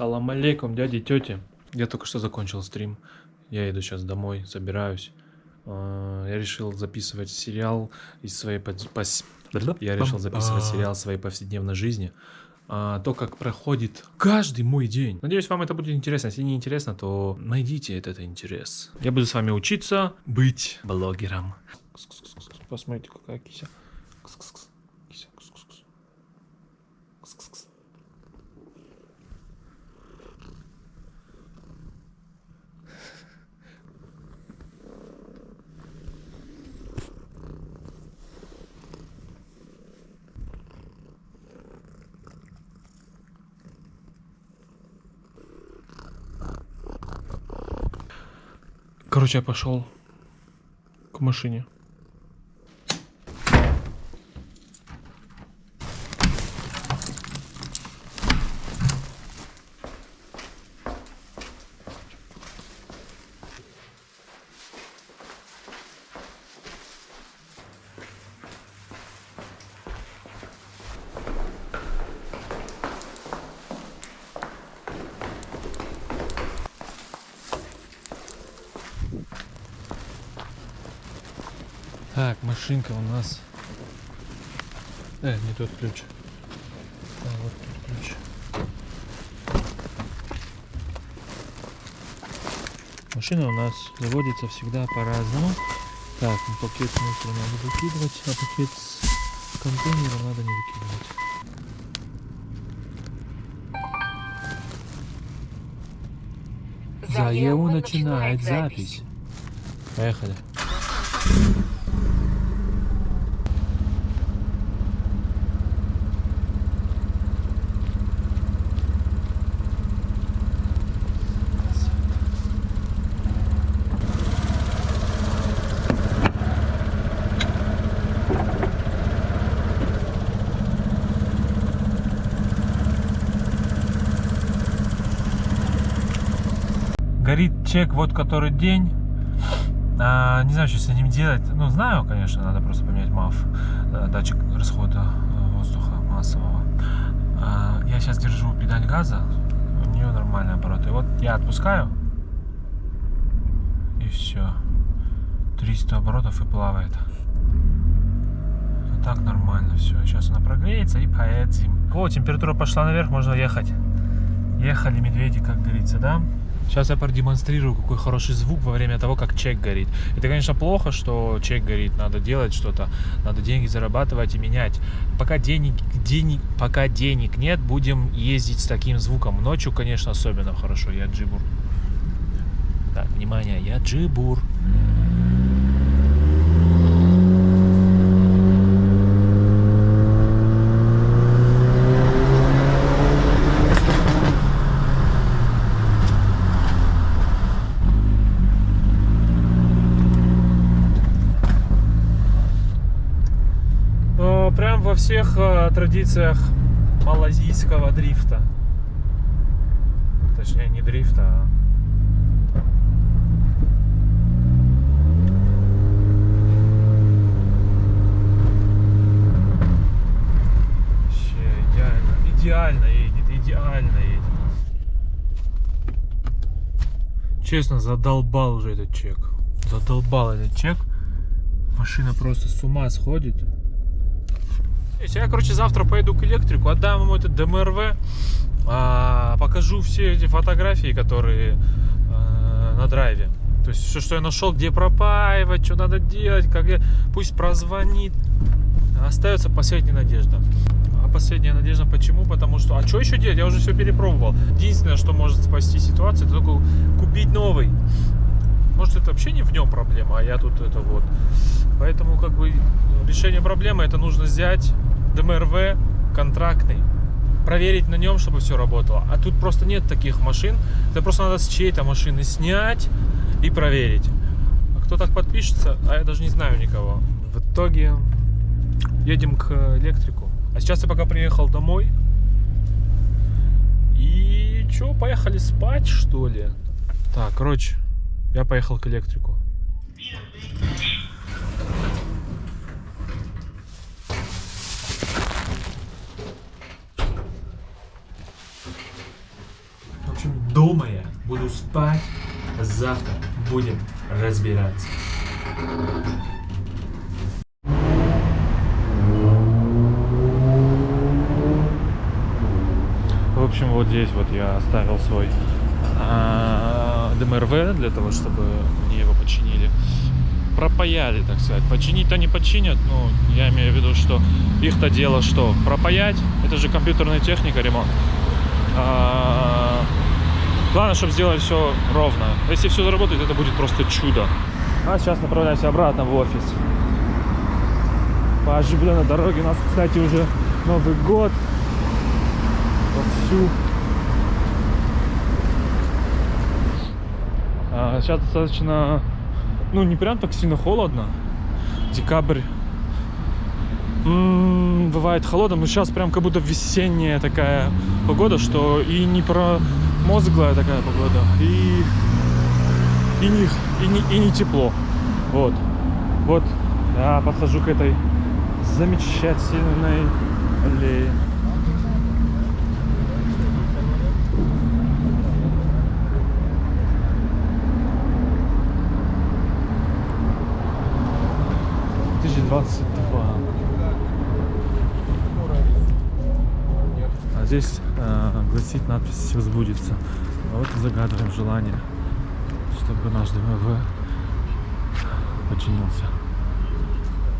Салам алейкум, дяди и тети. Я только что закончил стрим. Я иду сейчас домой, собираюсь. А, Я решил записывать сериал из своей пос- Я решил записывать сериал своей повседневной жизни. А, То, как проходит каждый мой день. Надеюсь, вам это будет интересно. Если не интересно, то найдите этот интерес. Я буду с вами учиться быть блогером. Посмотрите, какая кися. Кс-кс-кс. Кися. Короче, я пошел к машине. Так, машинка у нас. Э, не тот ключ. А, вот тут ключ. Машина у нас заводится всегда по-разному. Так, ну, пакет с мусором надо выкидывать, а пакет с контейнером надо не выкидывать. Заеву начинает запись. Поехали. Горит чек вот который день. А, не знаю, что с ним делать. Ну, знаю, конечно, надо просто поменять МАФ. э, Датчик расхода э, воздуха массового. А, я сейчас держу педаль газа. У нее нормальный оборот. И вот я отпускаю. И все. 300 оборотов и плавает. А так нормально все. Сейчас она прогреется и поедем. О, температура пошла наверх, можно ехать. Ехали медведи, как говорится, да? Сейчас я продемонстрирую, какой хороший звук во время того, как чек горит. Это, конечно, плохо, что чек горит. Надо делать что-то, надо деньги зарабатывать и менять. Пока денег, денег, пока денег нет, будем ездить с таким звуком. Ночью, конечно, особенно хорошо. Я джибур. Так, внимание, я джибур. Э, Прям во всех э, традициях малазийского дрифта. Точнее, не дрифта, а... Вообще идеально. Идеально едет, идеально едет. Честно, задолбал уже этот чек. Задолбал этот чек. Машина просто с ума сходит. Я, короче, завтра поеду к электрику, отдам ему этот ДМРВ, а, покажу все эти фотографии, которые а, на драйве. То есть все, что я нашел, где пропаивать, что надо делать, как я, пусть прозвонит. Остается последняя надежда. А последняя надежда почему? Потому что, а что еще делать? Я уже все перепробовал. Единственное, что может спасти ситуацию, это только купить новый. Может, это вообще не в нем проблема, а я тут это вот. Поэтому, как бы, решение проблемы это нужно взять ДМРВ контрактный, проверить на нем, чтобы все работало. А тут просто нет таких машин. Это просто надо с чьей-то машины снять и проверить. А кто так подпишется, а я даже не знаю никого. В итоге едем к электрику. А сейчас я пока приехал домой. И что, поехали спать, что ли? Так, короче, я поехал к электрику. дома я буду спать, завтра будем разбираться. В общем, вот здесь вот я оставил свой а, ДМРВ для того, чтобы мне его починили. Пропаяли, так сказать. Починить-то не починят, но я имею в виду, что их-то дело что? Пропаять? Это же компьютерная техника, ремонт. А, главное, чтобы сделать все ровно. Если все заработает, это будет просто чудо. А сейчас направляюсь обратно в офис. По оживленной дороге у нас, кстати, уже Новый год вовсю. Сейчас достаточно, ну не прям так сильно холодно. Декабрь М, бывает холодно, но сейчас прям как будто весенняя такая погода, что и не промозглая такая погода, и, и, не, и, не, и не тепло. Вот. Вот я подхожу к этой замечательной аллее. Двадцать два. А здесь э, гласит надпись «Все сбудется». Вот загадываем желание, чтобы наш ДМВ починился.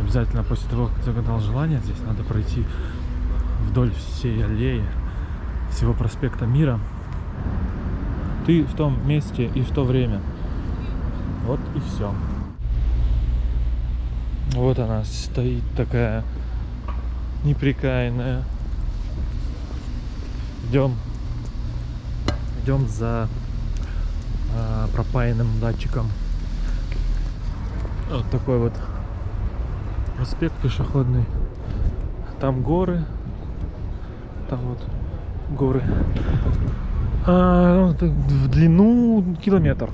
Обязательно после того, как загадал желание, здесь надо пройти вдоль всей аллеи, всего проспекта Мира. Ты в том месте и в то время. Вот и все. Вот она стоит такая неприкаянная. Идем. Идем за э, пропаянным датчиком. Вот такой вот проспект пешеходный. Там горы. Там вот горы. А, ну, в длину километр.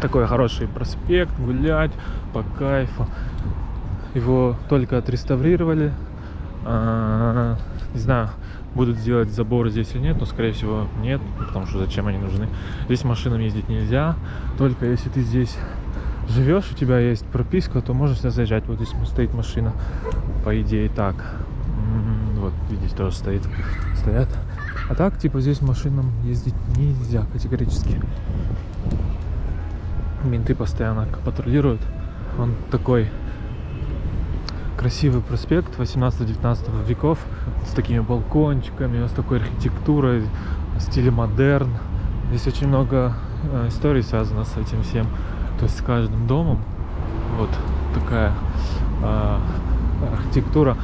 Такой хороший проспект, гулять по кайфу. Его только отреставрировали. А, не знаю, будут сделать заборы здесь или нет, но скорее всего нет, потому что зачем они нужны. Здесь машинам ездить нельзя, только если ты здесь живешь, у тебя есть прописка, то можешь сюда заезжать. Вот здесь стоит машина, по идее так. Вот, видите, тоже стоит, стоят. А так, типа, здесь машинам ездить нельзя категорически. Менты постоянно патрулируют. Он такой красивый проспект 18-19 веков с такими балкончиками, с такой архитектурой в стиле модерн. Здесь очень много э, историй связано с этим всем. То есть с каждым домом вот такая э, архитектура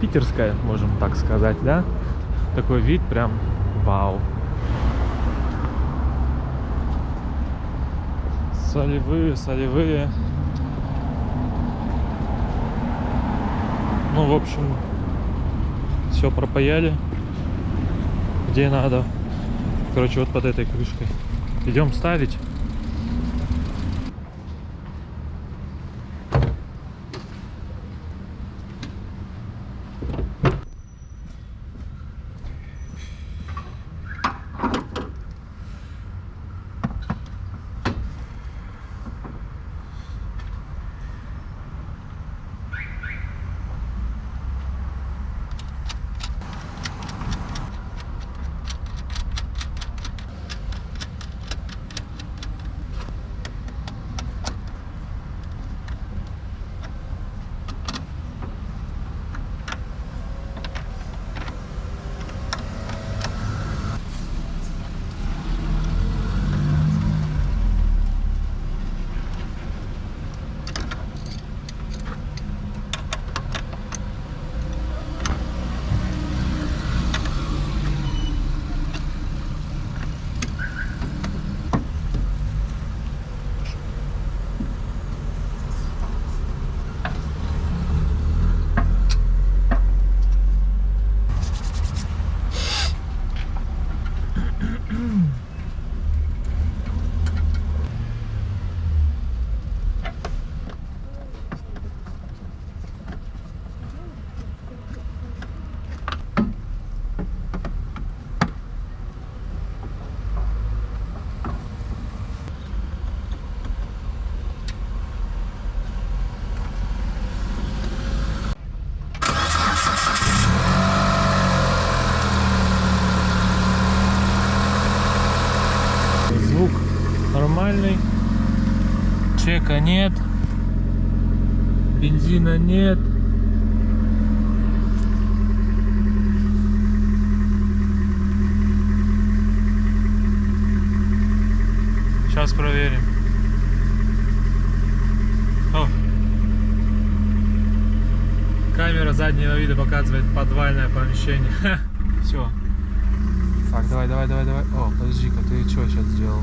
питерская, можем так сказать, да? Такой вид прям вау. Солевые, солевые. Ну, в общем, все пропаяли, где надо. Короче, вот под этой крышкой. Идем ставить. Электрика нет. Бензина нет. Сейчас проверим. О. Камера заднего вида показывает подвальное помещение. Все. Так, давай, давай, давай, давай. О, подожди-ка, ты что сейчас сделал?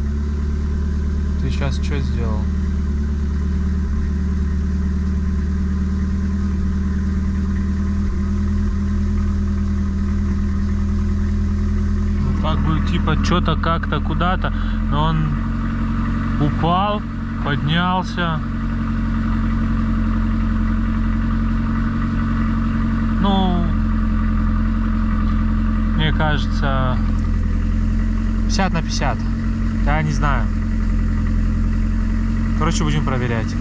Ты сейчас что сделал? Как бы типа что-то как-то куда-то, но он упал, поднялся. Ну, мне кажется, 50 на 50. Я не знаю. Короче, будем проверять.